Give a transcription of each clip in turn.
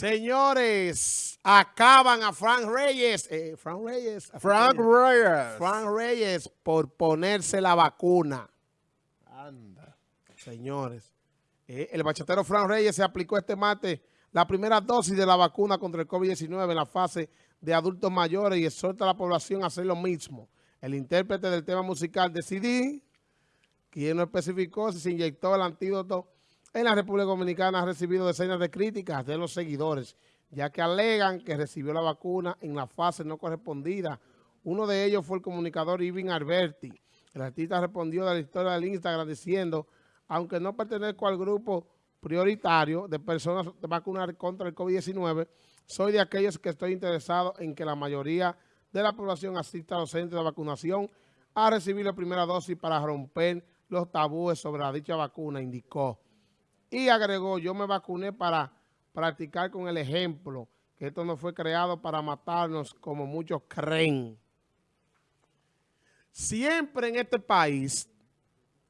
Señores, acaban a Frank Reyes. Eh, Frank Reyes. Frank Reyes. Frank Reyes por ponerse la vacuna. Anda. Señores, eh, el bachatero Frank Reyes se aplicó este martes la primera dosis de la vacuna contra el COVID-19 en la fase de adultos mayores y exhorta a la población a hacer lo mismo. El intérprete del tema musical de CD, quien no especificó si se inyectó el antídoto en la República Dominicana ha recibido decenas de críticas de los seguidores, ya que alegan que recibió la vacuna en la fase no correspondida. Uno de ellos fue el comunicador Ivin Alberti. El artista respondió de la historia del Instagram diciendo, aunque no pertenezco al grupo prioritario de personas de vacunar contra el COVID-19, soy de aquellos que estoy interesado en que la mayoría de la población asista a los centros de vacunación a recibir la primera dosis para romper los tabúes sobre la dicha vacuna, indicó. Y agregó, yo me vacuné para practicar con el ejemplo, que esto no fue creado para matarnos como muchos creen. Siempre en este país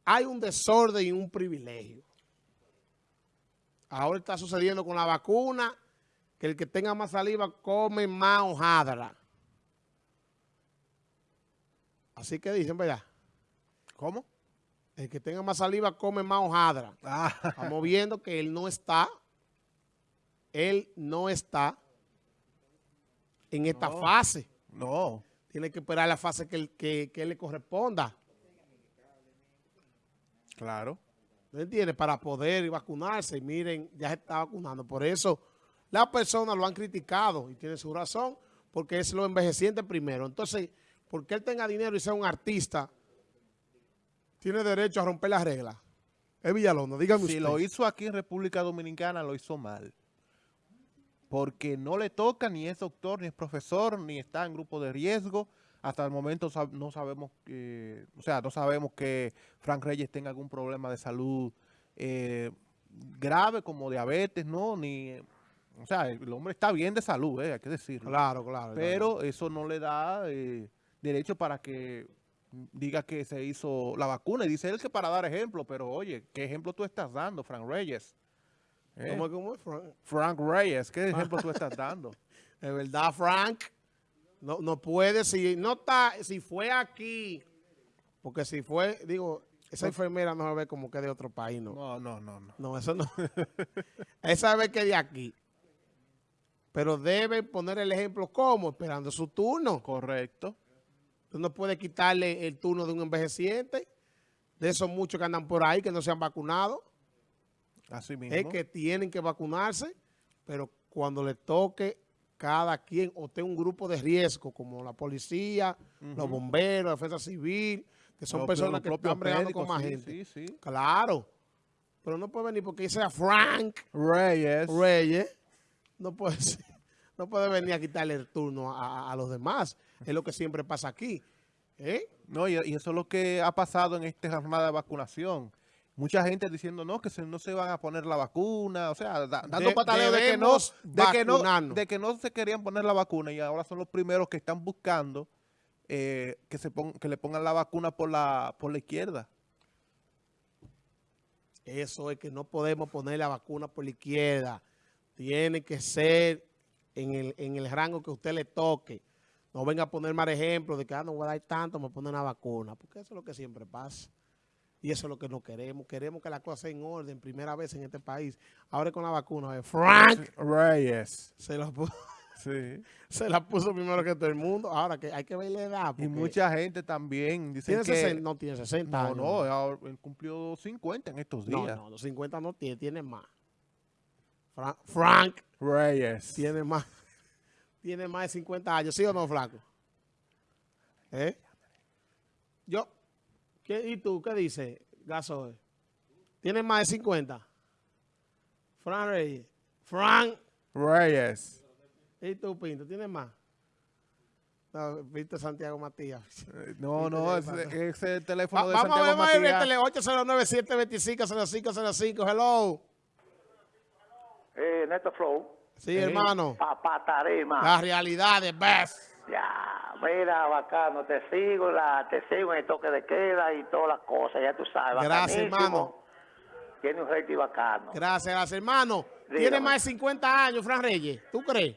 hay un desorden y un privilegio. Ahora está sucediendo con la vacuna, que el que tenga más saliva come más hojadra. Así que dicen, ¿verdad? ¿Cómo? El que tenga más saliva come más hojadra. Ah. Estamos viendo que él no está, él no está en esta No. fase. No. Tiene que esperar la fase que, él- que, que le corresponda. Claro. ¿Me entiendes? Para poder vacunarse. Y miren, ya se está vacunando. Por eso las personas lo han criticado y tiene su razón, porque es lo envejeciente primero. Entonces, porque él tenga dinero y sea un artista, tiene derecho a romper las reglas. Es Villalona, dígame Si usted. lo hizo aquí en República Dominicana, lo hizo mal. Porque no le toca, ni es doctor, ni es profesor, ni está en grupo de riesgo. Hasta el momento no sabemos que, o sea, no sabemos que Frank Reyes tenga algún problema de salud eh, grave como diabetes, ¿no? Ni, o sea, el hombre está bien de salud, eh, hay que decirlo. Claro, claro. Pero eso no le da eh, derecho para que diga que se hizo la vacuna. Y dice él que para dar ejemplo, pero oye, ¿qué ejemplo tú estás dando, Frank Reyes? ¿Eh? ¿Cómo es, cómo es, Frank? Frank Reyes, ¿qué ejemplo tú estás dando? De verdad, Frank, no, no puede, si no está, si fue aquí, porque si fue, digo, esa enfermera no se ve como que de otro país, ¿no? No, no, no, no. No, eso no. esa ve que de aquí. Pero debe poner el ejemplo como, esperando su turno. Correcto. Tú no puedes quitarle el turno de un envejeciente, de esos muchos que andan por ahí que no se han vacunado. Así mismo. es que tienen que vacunarse, pero cuando le toque cada quien o tenga un grupo de riesgo, como la policía, los bomberos, la defensa civil, que son Los- personas los que están bregando con más sí, gente. Sí, sí. Claro, pero no puede venir porque sea Frank Reyes. Reyes, no puede ser- no puede venir a quitarle el turno a- a los demás. Es lo que siempre pasa aquí. ¿eh? No, y, y eso es lo que ha pasado en esta jornada de vacunación. Mucha gente diciendo no, que se- no se van a poner la vacuna, o sea, da- dando De- pataleo de que, no, de, que no, de que no se querían poner la vacuna y ahora son los primeros que están buscando eh, que, se pon- que le pongan la vacuna por la, por la izquierda. Eso es que no podemos poner la vacuna por la izquierda. Tiene que ser en el, en el rango que usted le toque. No venga a poner mal ejemplo de que ah, no voy a dar tanto, me ponen la vacuna. Porque eso es lo que siempre pasa. Y eso es lo que no queremos. Queremos que la cosa sea en orden, primera vez en este país. Ahora con la vacuna, eh, Frank Reyes. se la, puso, Sí. se la puso primero que todo el mundo. Ahora que hay que ver la edad. Y mucha gente también dice que... 60, no tiene 60 no, años. no, ahora él cumplió 50 en estos no, días. no, los 50 no tiene, tiene más. Fra- Frank Reyes. tiene más, tiene más de 50 años, ¿sí o no, flaco? ¿Eh? Yo, ¿qué, ¿y tú qué dices, Gasoe? ¿Tiene más de 50? Frank Reyes. Frank, Reyes. ¿y tú, Pinto? ¿Tienes más? No, Pinto Santiago Matías. No, no, ese es el teléfono Va- de vamos a Santiago ver, vamos a ver, Matías. tele 809-725-0505. Hello. Eh, Neto Flow, Sí, hermano. Papá Tarima. La realidad best. Ya, mira, bacano, te sigo, la, te sigo en el toque de queda y todas las cosas, ya tú sabes. Gracias, hermano. tiene un rating bacano. Gracias, gracias, hermano. Tiene más de 50 años, Fran Reyes. ¿Tú crees?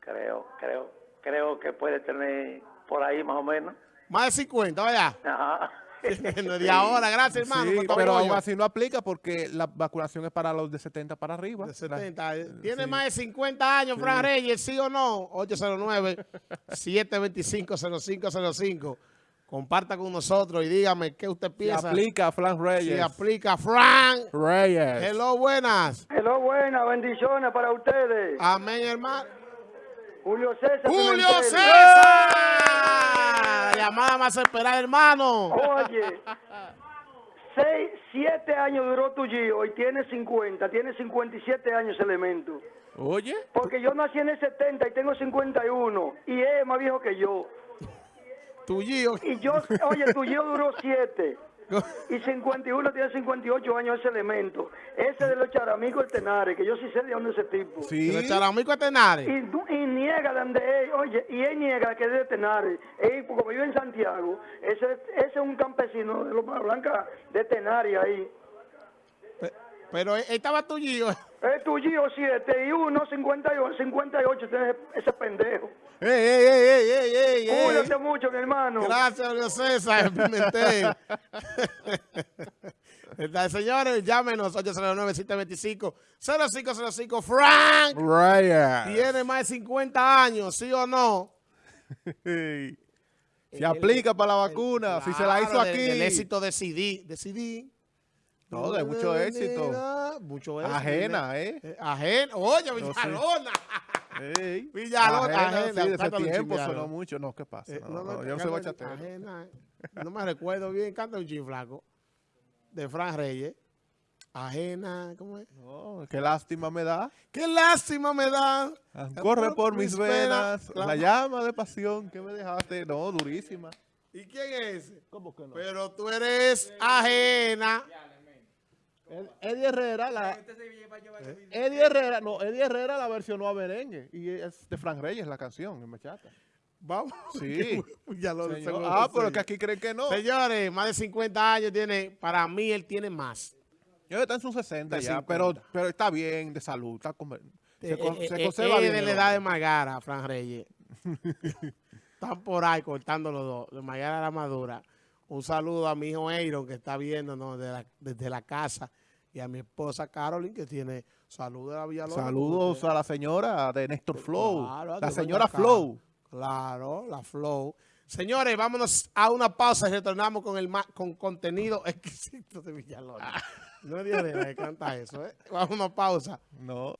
Creo, creo, creo que puede tener por ahí más o menos. Más de 50, vaya. Ajá. de ahora, gracias, hermano. Sí, pero aún así no aplica porque la vacunación es para los de 70 para arriba. De 70. Tiene sí. más de 50 años, Fran Reyes, ¿sí o no? 809-725-0505. Comparta con nosotros y dígame qué usted Se piensa. aplica a Fran Reyes. Si aplica. Fran. Reyes. Hello, buenas. Hello, buenas, bendiciones para ustedes. Amén, hermano. Julio César. ¡Julio Pimentel. César! La llamada más esperada, hermano. Oye, seis, siete años duró tu Gio y tiene 50, tiene 57 años ese elemento. Oye. Porque yo nací en el 70 y tengo 51 y es más viejo que yo. Tu Gio. Y yo, oye, tu Gio duró 7 y 51 tiene 58 años ese elemento. Ese de los charamicos del Tenares, que yo sí sé de dónde es ese tipo. Sí. ¿De Charamico a Tenares? Y, y niega de donde él, oye, y él niega que es de Tenares. Él, como vive en Santiago, ese, ese es un campesino de los Blanca de Tenares ahí. Pe- Pero ahí estaba tu Gio. Es tu Gio 7 y 1, 58, 58 tiene ese, ese pendejo. ¡Ey, ey, ey, ey, ey, ey, ey! Cuídate mucho, mi hermano. Gracias, Julio César Pimentel. Señores, llámenos 809-725-0505. Frank Reyes. tiene más de 50 años, ¿sí o no? Se aplica para la vacuna. si se la hizo aquí. Del éxito de CD. De CD. No, de mucho éxito. Mucho éxito. Ajena, ¿eh? Eh, Ajena. Oye, sí. Villalona. Ey. Villalona, ajena, sí, de ese tiempo sonó mucho. No, ¿qué pasa? Eh, No, no, yo no soy bachatero. ajena. No me recuerdo bien. Canta un chiflaco. De Fran Reyes. Ajena. ¿Cómo es? No, qué lástima me da. Qué lástima me da. Corre por mis venas. La llama de pasión que me dejaste. No, durísima. ¿Y quién es ese? ¿Cómo que no? Pero tú eres ajena. Eddie Herrera, la. Eddie Herrera, no, Eddie Herrera la versionó a merengue. Y es de Frank Reyes la canción en Bachata. Vamos. Sí. ya lo Señor. Ah, pero que aquí creen que no. Señores, más de 50 años tiene. Para mí, él tiene más. Yo está en sus 60 De ya, 50. pero, pero está bien de salud. Está con- se, con- Eh, se eh, conserva eh, bien. de la edad de. Magara, Fran Reyes. Están por ahí cortando los dos. De Magara a la Madura. Un saludo a mi hijo Eiron que está viéndonos de la- desde la casa. Y a mi esposa Carolyn que tiene salud de la Villalona. Saludos a la señora de Néstor Flow. Claro, la señora. Flow. Claro, la flow. Señores, vámonos a una pausa y retornamos con el con contenido exquisito de Villalona. Ah. No es Dios de la que canta eso, ¿eh? Vamos a una pausa. No.